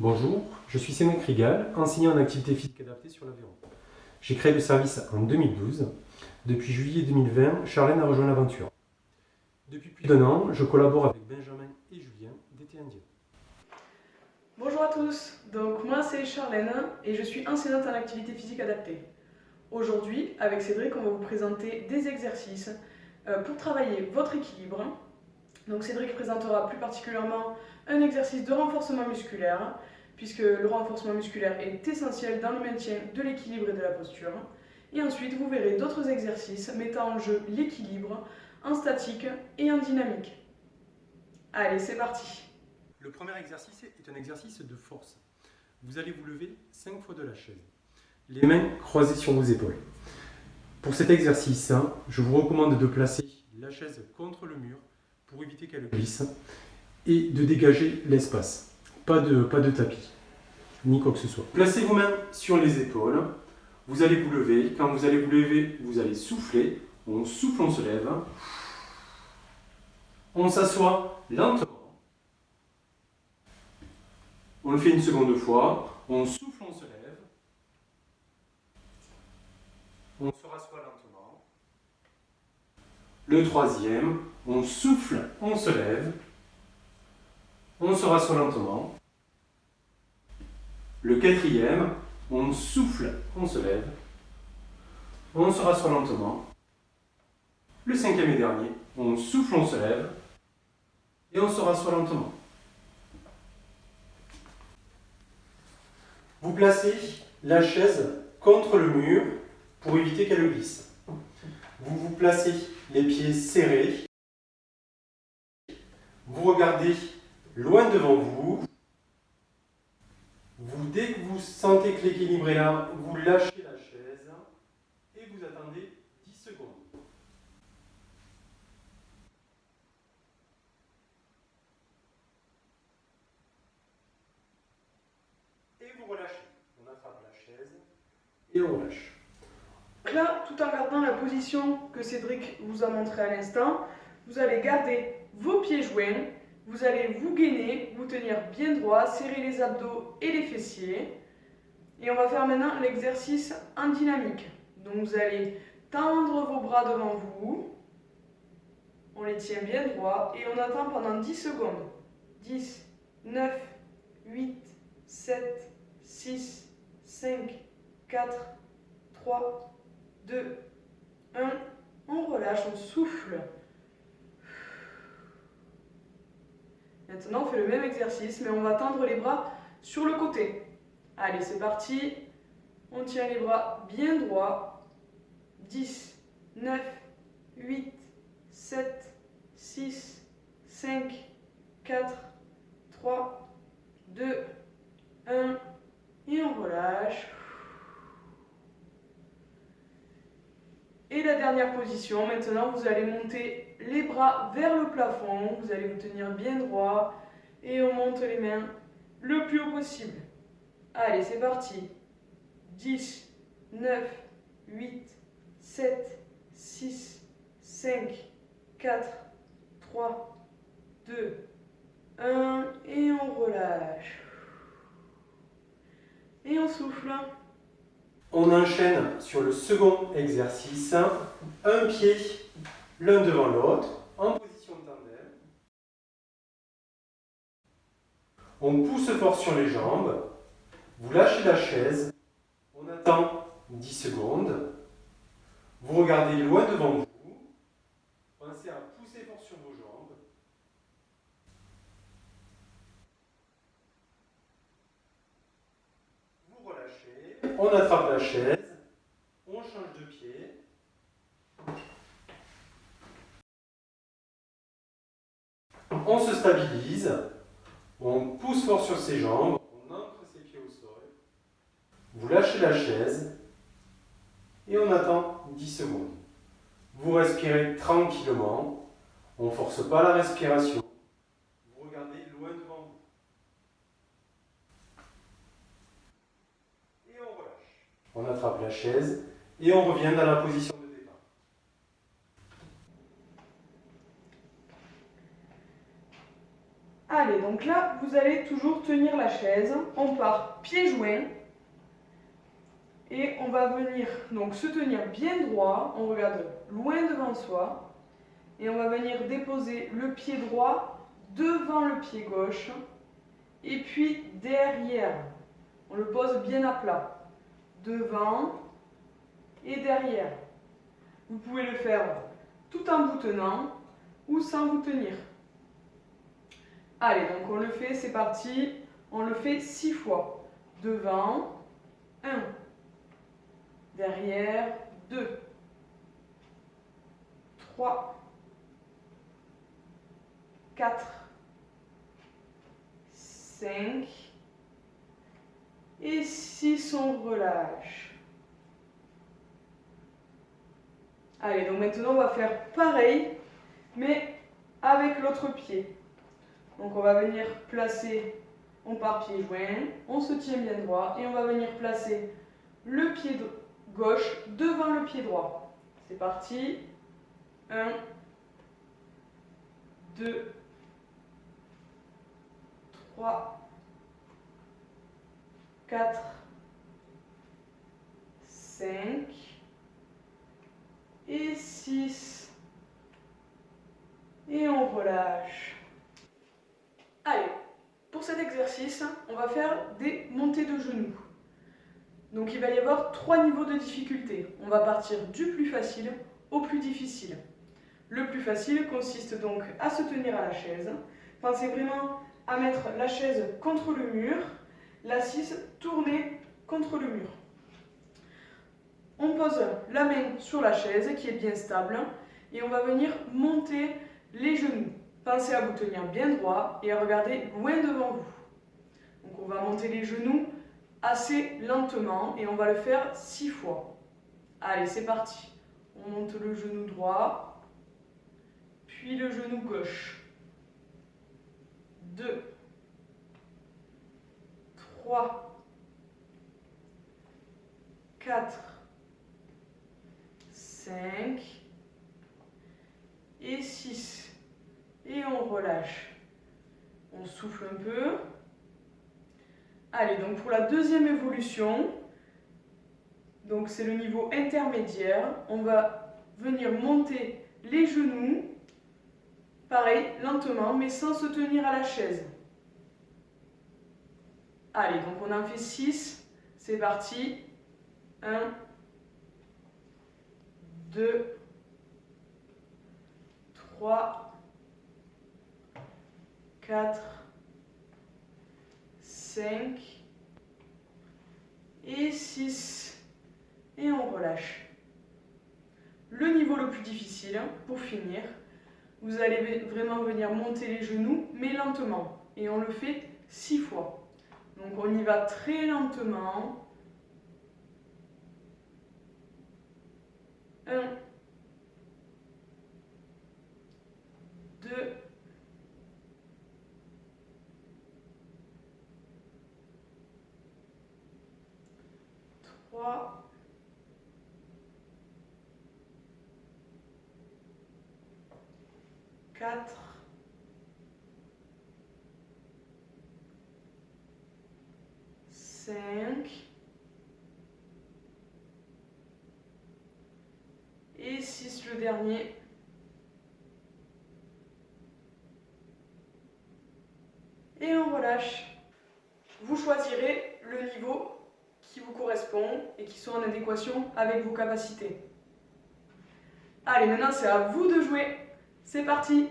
Bonjour, je suis Cédric Rigal, enseignant en activité physique adaptée sur l'Aveyron. J'ai créé le service en 2012. Depuis juillet 2020, Charlène a rejoint l'aventure. Depuis plus d'un an, je collabore avec Benjamin et Julien d'été indien. Bonjour à tous, donc moi c'est Charlène et je suis enseignante en activité physique adaptée. Aujourd'hui, avec Cédric, on va vous présenter des exercices euh, pour travailler votre équilibre. Donc Cédric présentera plus particulièrement un exercice de renforcement musculaire, puisque le renforcement musculaire est essentiel dans le maintien de l'équilibre et de la posture. Et ensuite, vous verrez d'autres exercices mettant en jeu l'équilibre en statique et en dynamique. Allez, c'est parti Le premier exercice est un exercice de force. Vous allez vous lever 5 fois de la chaise les mains croisées sur vos épaules. Pour cet exercice, hein, je vous recommande de placer la chaise contre le mur pour éviter qu'elle glisse et de dégager l'espace. Pas de, pas de tapis, ni quoi que ce soit. Placez vos mains sur les épaules. Vous allez vous lever. Quand vous allez vous lever, vous allez souffler. On souffle, on se lève. On s'assoit lentement. On le fait une seconde fois. On souffle, on se lève. on se rassoit lentement. Le troisième, on souffle, on se lève. On se rassoit lentement. Le quatrième, on souffle, on se lève. On se rassoit lentement. Le cinquième et dernier, on souffle, on se lève. Et on se rassoit lentement. Vous placez la chaise contre le mur pour éviter qu'elle glisse. Vous vous placez les pieds serrés. Vous regardez loin devant vous. vous dès que vous sentez que l'équilibre est là, vous lâchez la chaise et vous attendez 10 secondes. Et vous relâchez. On attrape la chaise et on relâche là, tout en gardant la position que Cédric vous a montré à l'instant, vous allez garder vos pieds joints, vous allez vous gainer, vous tenir bien droit, serrer les abdos et les fessiers. Et on va faire maintenant l'exercice en dynamique. Donc vous allez tendre vos bras devant vous, on les tient bien droit et on attend pendant 10 secondes. 10, 9, 8, 7, 6, 5, 4, 3, 2, 1. On relâche, on souffle. Maintenant, on fait le même exercice, mais on va tendre les bras sur le côté. Allez, c'est parti. On tient les bras bien droits. 10, 9, 8, 7, 6, 5, 4, 3, 2, 1. Et on relâche. Et la dernière position, maintenant vous allez monter les bras vers le plafond, vous allez vous tenir bien droit et on monte les mains le plus haut possible. Allez, c'est parti. 10, 9, 8, 7, 6, 5, 4, 3, 2, 1 et on relâche. Et on souffle. On enchaîne sur le second exercice, un pied l'un devant l'autre, en position de tandem. On pousse fort sur les jambes, vous lâchez la chaise, on attend 10 secondes, vous regardez loin devant vous, pensez à pousser fort sur vos jambes, vous relâchez, on attrape la chaise, on change de pied. On se on pousse fort sur ses jambes, on ancre ses pieds au sol. Vous lâchez la chaise et on attend 10 secondes. Vous respirez tranquillement, on ne force pas la respiration. on attrape la chaise et on revient dans la position de Allez, donc là, vous allez toujours tenir la chaise, on part pieds joints et on va venir donc se tenir bien droit, on regarde loin devant soi et on va venir déposer le pied droit devant le pied gauche et puis derrière. On le pose bien à plat. Devant et derrière. Vous pouvez le faire tout en vous tenant ou sans vous tenir. Allez, donc on le fait, c'est parti. On le fait six fois. Devant, 1. Derrière, 2. 3. 4. 5. Et 6, on relâche. Allez, donc maintenant on va faire pareil, mais avec l'autre pied. Donc on va venir placer, on part pied joint, on se tient bien droit et on va venir placer le pied gauche devant le pied droit. C'est parti. 1, 2, 3, 4, 5 et 6. Et on relâche. Allez, pour cet exercice, on va des montées de genoux. Donc il va y avoir trois niveaux de difficulté. On va partir du plus facile au plus difficile. Le plus facile consiste donc à se tenir à la chaise. Pensez vraiment à mettre la chaise contre le mur, l'assise tournée contre le mur. On pose la main sur la chaise qui est bien stable et on va venir monter les genoux. Pensez à vous tenir bien droit et à regarder loin devant vous. Donc on va monter les genoux assez lentement et on va le faire six fois. Allez, c'est parti. On monte le genou droit, puis le genou gauche. 2, 3, 4, 5 et 6 et on relâche. On souffle un peu. Allez, donc pour la deuxième évolution, donc c'est le niveau intermédiaire, on va venir monter les genoux, pareil, lentement, mais sans se tenir à la chaise. Allez, donc on en fait 6, c'est parti. 1, 2, 3, 4, 5 et 6. Et on relâche. Le niveau le plus difficile, pour finir, vous allez vraiment venir monter les genoux, mais lentement. Et on le fait 6 fois. Donc on y va très lentement. 1, 2, 3, 4, 5 et 6 le dernier. Et on relâche. Vous choisirez le niveau correspond et qui sont en adéquation avec vos capacités. Allez, maintenant c'est à vous de jouer. C'est parti